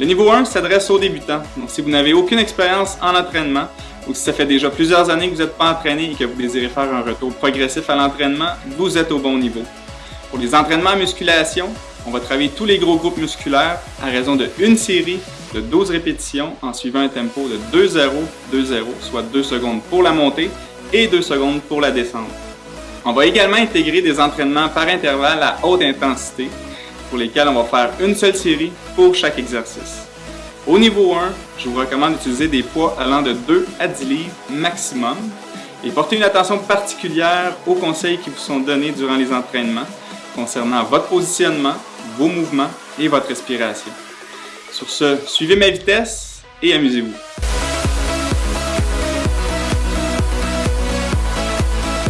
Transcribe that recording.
Le niveau 1 s'adresse aux débutants. Donc, si vous n'avez aucune expérience en entraînement ou si ça fait déjà plusieurs années que vous n'êtes pas entraîné et que vous désirez faire un retour progressif à l'entraînement, vous êtes au bon niveau. Pour les entraînements à musculation, on va travailler tous les gros groupes musculaires à raison de une série de 12 répétitions en suivant un tempo de 2-0, 2-0, soit 2 secondes pour la montée et 2 secondes pour la descente. On va également intégrer des entraînements par intervalle à haute intensité pour lesquels on va faire une seule série pour chaque exercice. Au niveau 1, je vous recommande d'utiliser des poids allant de 2 à 10 livres maximum et porter une attention particulière aux conseils qui vous sont donnés durant les entraînements concernant votre positionnement, vos mouvements et votre respiration. Sur ce, suivez ma vitesse et amusez-vous.